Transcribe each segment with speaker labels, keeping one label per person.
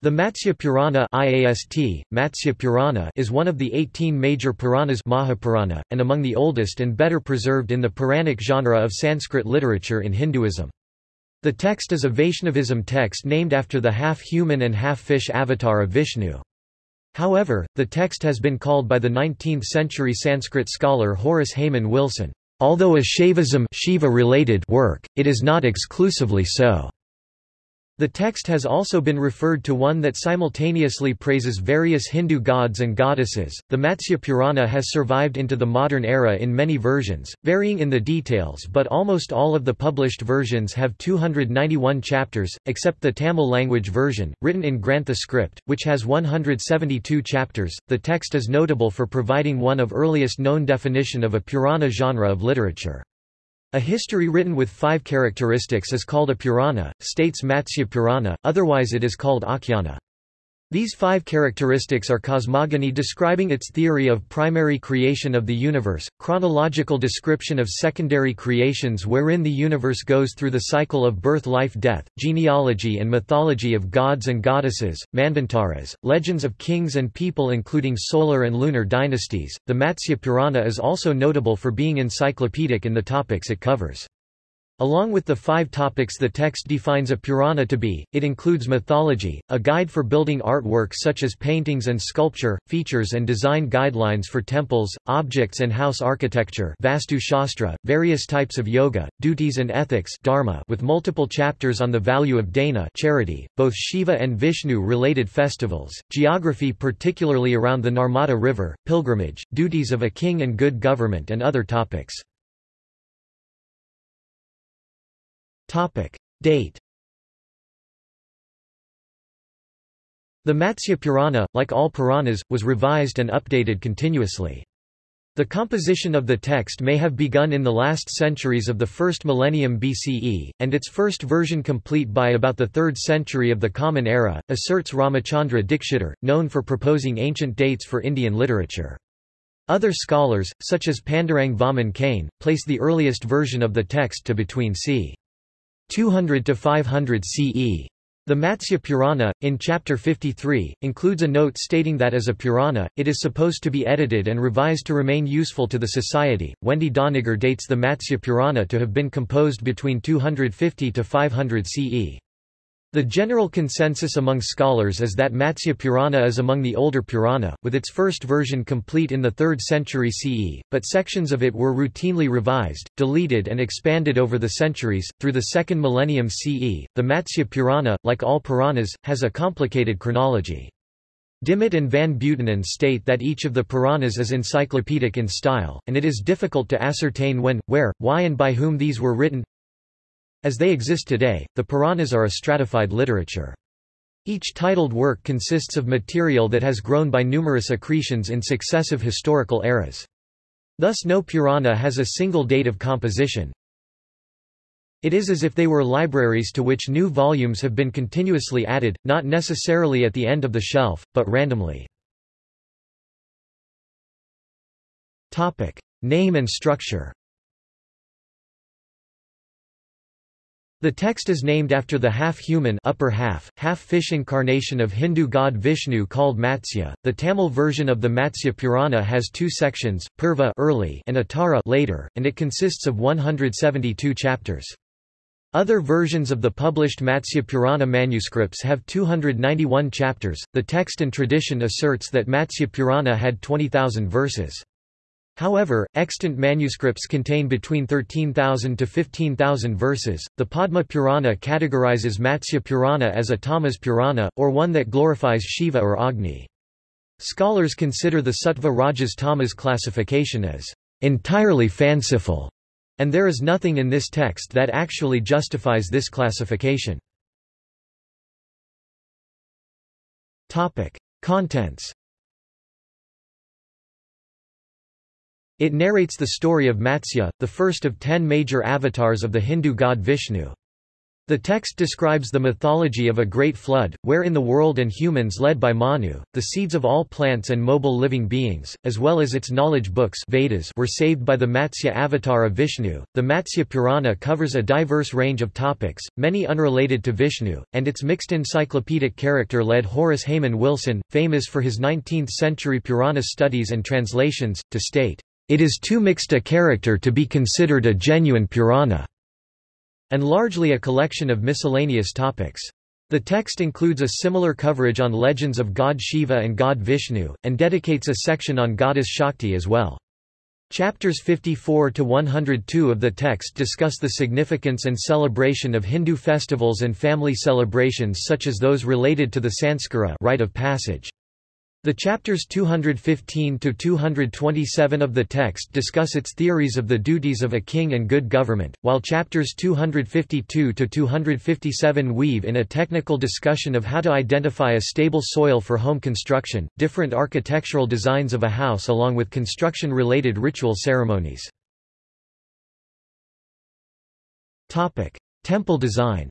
Speaker 1: The Matsya Purana IAST, Matsya Purana is one of the 18 major Puranas Mahapurana, and among the oldest and better preserved in the Puranic genre of Sanskrit literature in Hinduism. The text is a Vaishnavism text named after the half-human and half-fish avatar of Vishnu. However, the text has been called by the 19th-century Sanskrit scholar Horace Hayman Wilson, "...although a Shaivism Shiva-related work, it is not exclusively so." The text has also been referred to one that simultaneously praises various Hindu gods and goddesses. The Matsya Purana has survived into the modern era in many versions, varying in the details, but almost all of the published versions have 291 chapters, except the Tamil language version, written in Grantha script, which has 172 chapters. The text is notable for providing one of earliest known definition of a Purana genre of literature. A history written with five characteristics is called a Purana, states Matsya Purana, otherwise it is called Akhyana. These five characteristics are cosmogony describing its theory of primary creation of the universe, chronological description of secondary creations wherein the universe goes through the cycle of birth life-death, genealogy and mythology of gods and goddesses, manvantaras, legends of kings and people including solar and lunar dynasties. The Matsya Purana is also notable for being encyclopedic in the topics it covers. Along with the five topics the text defines a Purana to be, it includes mythology, a guide for building artwork such as paintings and sculpture, features and design guidelines for temples, objects and house architecture Vastu Shastra, various types of yoga, duties and ethics dharma with multiple chapters on the value of dana charity, both Shiva and Vishnu-related festivals, geography particularly around the Narmada River, pilgrimage, duties of a king and good government and other topics. Topic. Date The Matsya Purana, like all Puranas, was revised and updated continuously. The composition of the text may have begun in the last centuries of the first millennium BCE, and its first version complete by about the 3rd century of the Common Era, asserts Ramachandra Dikshitar, known for proposing ancient dates for Indian literature. Other scholars, such as Pandurang Vaman Kane, place the earliest version of the text to between c. 200 to 500 CE. The Matsya Purana, in Chapter 53, includes a note stating that as a Purana, it is supposed to be edited and revised to remain useful to the society. Wendy Doniger dates the Matsya Purana to have been composed between 250 to 500 CE. The general consensus among scholars is that Matsya Purana is among the older Purana, with its first version complete in the 3rd century CE, but sections of it were routinely revised, deleted and expanded over the centuries. Through the second millennium CE, the Matsya Purana, like all Puranas, has a complicated chronology. Dimmitt and Van Buitenen state that each of the Puranas is encyclopedic in style, and it is difficult to ascertain when, where, why and by whom these were written. As they exist today, the Puranas are a stratified literature. Each titled work consists of material that has grown by numerous accretions in successive historical eras. Thus no Purana has a single date of composition. It is as if they were libraries to which new volumes have been continuously added, not necessarily at the end of the shelf, but randomly. Topic. Name and structure The text is named after the half-human upper half, half-fish incarnation of Hindu god Vishnu called Matsya. The Tamil version of the Matsya Purana has two sections, Purva early and Uttara later, and it consists of 172 chapters. Other versions of the published Matsya Purana manuscripts have 291 chapters. The text and tradition asserts that Matsya Purana had 20,000 verses. However, extant manuscripts contain between 13,000 to 15,000 verses. The Padma Purana categorizes Matsya Purana as a Tamas Purana, or one that glorifies Shiva or Agni. Scholars consider the Sattva Rajas Tamas classification as entirely fanciful, and there is nothing in this text that actually justifies this classification. Topic. Contents It narrates the story of Matsya, the first of ten major avatars of the Hindu god Vishnu. The text describes the mythology of a great flood, wherein the world and humans led by Manu, the seeds of all plants and mobile living beings, as well as its knowledge books Vedas were saved by the Matsya avatar of Vishnu. The Matsya Purana covers a diverse range of topics, many unrelated to Vishnu, and its mixed encyclopedic character led Horace Hayman Wilson, famous for his 19th-century Purana studies and translations, to state, "...it is too mixed a character to be considered a genuine Purana." and largely a collection of miscellaneous topics. The text includes a similar coverage on legends of god Shiva and god Vishnu, and dedicates a section on goddess Shakti as well. Chapters 54 to 102 of the text discuss the significance and celebration of Hindu festivals and family celebrations such as those related to the Sanskara rite of passage. The chapters 215 to 227 of the text discuss its theories of the duties of a king and good government, while chapters 252 to 257 weave in a technical discussion of how to identify a stable soil for home construction, different architectural designs of a house along with construction-related ritual ceremonies. Temple design.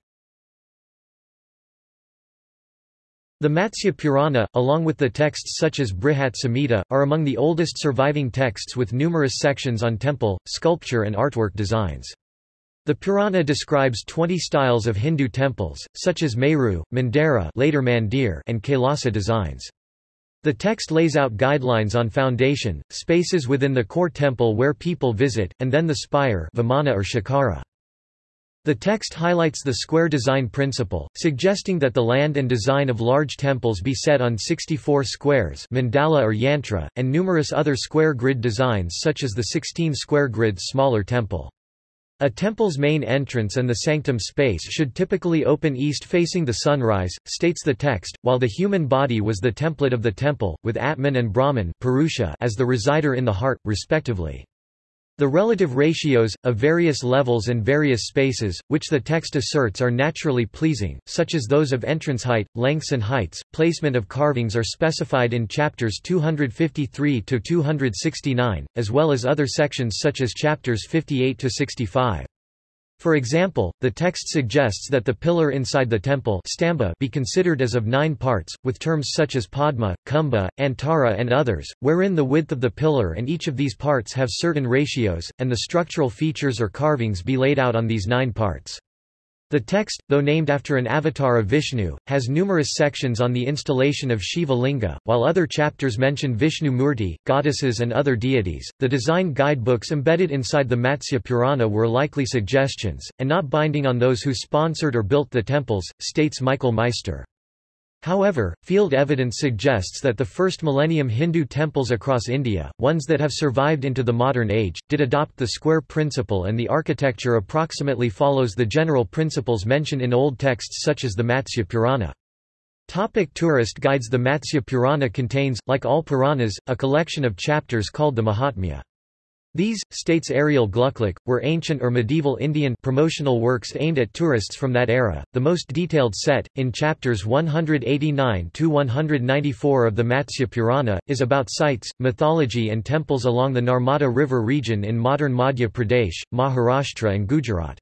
Speaker 1: The Matsya Purana, along with the texts such as Brihat Samhita, are among the oldest surviving texts with numerous sections on temple, sculpture and artwork designs. The Purana describes 20 styles of Hindu temples, such as Meru, Mandara later Mandir and Kailasa designs. The text lays out guidelines on foundation, spaces within the core temple where people visit, and then the spire vimana or shikara. The text highlights the square design principle, suggesting that the land and design of large temples be set on 64 squares mandala or yantra, and numerous other square grid designs such as the 16 square grid smaller temple. A temple's main entrance and the sanctum space should typically open east facing the sunrise, states the text, while the human body was the template of the temple, with Atman and Brahman as the resider in the heart, respectively. The relative ratios, of various levels and various spaces, which the text asserts are naturally pleasing, such as those of entrance height, lengths and heights, placement of carvings are specified in chapters 253–269, as well as other sections such as chapters 58–65. For example, the text suggests that the pillar inside the temple stamba be considered as of nine parts, with terms such as padma, kumbha, antara and others, wherein the width of the pillar and each of these parts have certain ratios, and the structural features or carvings be laid out on these nine parts. The text, though named after an avatar of Vishnu, has numerous sections on the installation of Shiva Linga, while other chapters mention Vishnu Murti, goddesses, and other deities. The design guidebooks embedded inside the Matsya Purana were likely suggestions, and not binding on those who sponsored or built the temples, states Michael Meister. However, field evidence suggests that the first millennium Hindu temples across India, ones that have survived into the modern age, did adopt the square principle and the architecture approximately follows the general principles mentioned in old texts such as the Matsya Purana. Topic tourist guides The Matsya Purana contains, like all Puranas, a collection of chapters called the Mahatmya. These, states Ariel Glucklich, were ancient or medieval Indian promotional works aimed at tourists from that era. The most detailed set, in chapters 189 to 194 of the Matsya Purana, is about sites, mythology, and temples along the Narmada River region in modern Madhya Pradesh, Maharashtra, and Gujarat.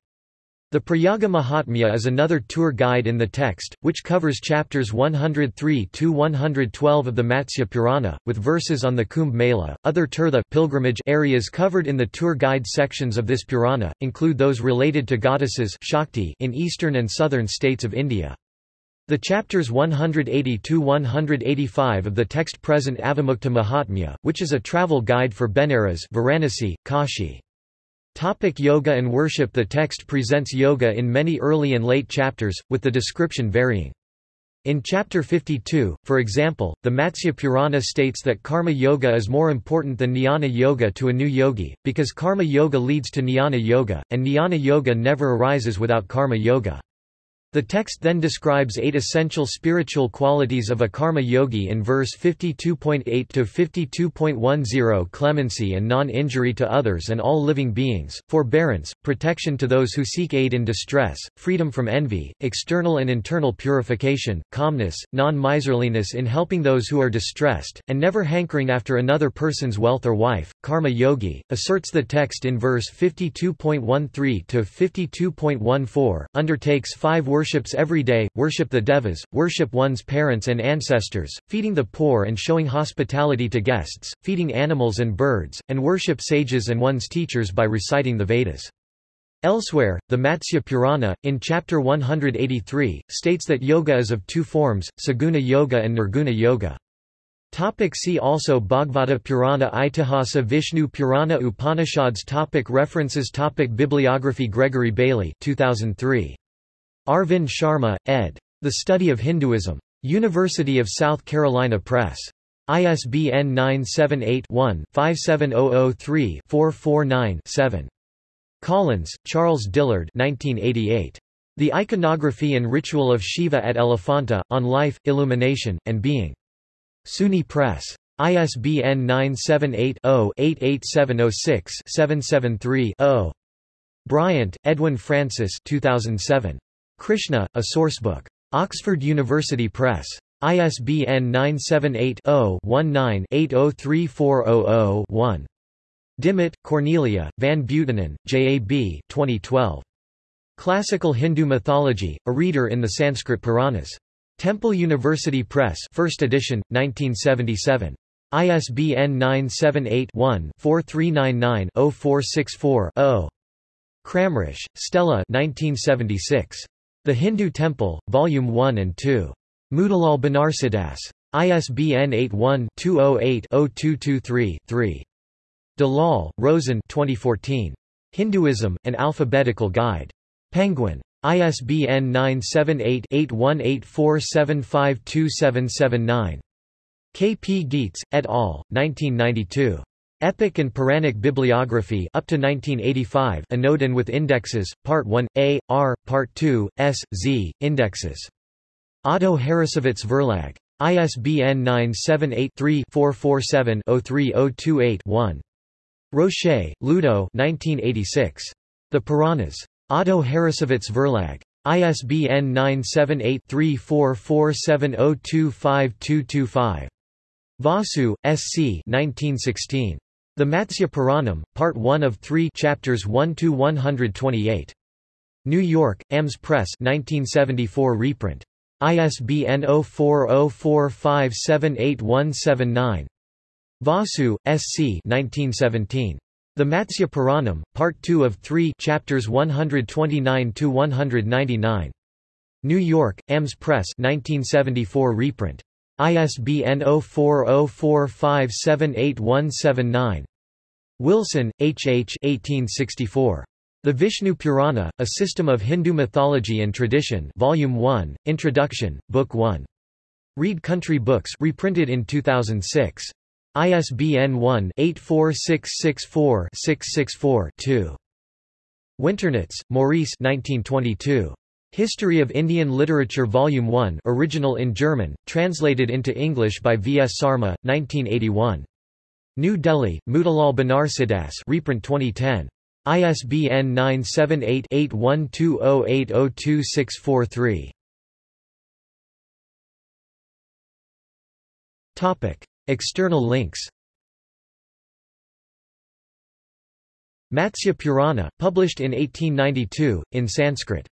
Speaker 1: The Prayaga Mahatmya is another tour guide in the text, which covers chapters 103–112 of the Matsya Purana, with verses on the Kumbh Mela. Other tirtha pilgrimage areas covered in the tour guide sections of this Purana, include those related to goddesses Shakti in eastern and southern states of India. The chapters 180–185 of the text-present Avimukta Mahatmya, which is a travel guide for Benares Varanasi, Kashi. Topic yoga and worship The text presents yoga in many early and late chapters, with the description varying. In Chapter 52, for example, the Matsya Purana states that karma yoga is more important than jnana yoga to a new yogi, because karma yoga leads to jnana yoga, and jnana yoga never arises without karma yoga. The text then describes eight essential spiritual qualities of a karma yogi in verse 52.8 to 52.10 clemency and non-injury to others and all living beings, forbearance, protection to those who seek aid in distress, freedom from envy, external and internal purification, calmness, non-miserliness in helping those who are distressed, and never hankering after another person's wealth or wife. Karma Yogi, asserts the text in verse 52.13 to 52.14, undertakes five worships every day, worship the devas, worship one's parents and ancestors, feeding the poor and showing hospitality to guests, feeding animals and birds, and worship sages and one's teachers by reciting the Vedas. Elsewhere, the Matsya Purana, in chapter 183, states that yoga is of two forms, saguna yoga and nirguna yoga. Topic see also Bhagavata Purana Itihasa Vishnu Purana Upanishads topic References topic Bibliography Gregory Bailey 2003. Arvind Sharma, ed. The Study of Hinduism. University of South Carolina Press. ISBN 978 one 57003 449 7 Collins, Charles Dillard 1988. The Iconography and Ritual of Shiva at Elephanta, On Life, Illumination, and Being. SUNY Press. ISBN 978-0-88706-773-0. Bryant, Edwin Francis 2007. Krishna, A Sourcebook. Oxford University Press. ISBN 978 0 19 803400 1. Dimmitt, Cornelia, Van Buitenen, J.A.B. 2012. Classical Hindu Mythology, a reader in the Sanskrit Puranas. Temple University Press 1st edition, 1977. ISBN 978-1-4399-0464-0. Kramrisch, Stella 1976. The Hindu Temple, Volume 1 and 2. Motilal Banarsidass. ISBN 81-208-0223-3. Dalal, Roshen 2014. Hinduism, An Alphabetical Guide. Penguin. ISBN 978-8184752779. K. P. Gietz, et al., 1992. Epic and Puranic Bibliography up to 1985 Anodin with Indexes, Part 1, A, R, Part 2, S, Z, Indexes. Otto Harrassowitz Verlag. ISBN 978 3 447 03028 1. Rocher, Ludo 1986. The Puranas. Otto Harrassowitz Verlag. ISBN 978-3447025225. Vasu, S. C. 1916. The Matsya Puranam, Part 1 of 3 Chapters 1–128. New York, AMS Press 1974 reprint. ISBN 0404578179. Vasu, S. C. 1917. The Matsya Puranam, Part 2 of 3 Chapters 129–199. New York, AMS Press 1974 reprint. ISBN 0404578179. Wilson, H. H. 1864. The Vishnu Purana, A System of Hindu Mythology and Tradition Volume 1, Introduction, Book 1. Read Country Books reprinted in 2006. ISBN 1-84664-664-2. Winternitz, Maurice 1922. History of Indian Literature Volume 1 original in German, translated into English by V. S. Sarma, 1981. New Delhi, Motilal Banarsidass reprint 2010. ISBN 978 8120802643. Topic. External links Matsya Purana, published in 1892, in Sanskrit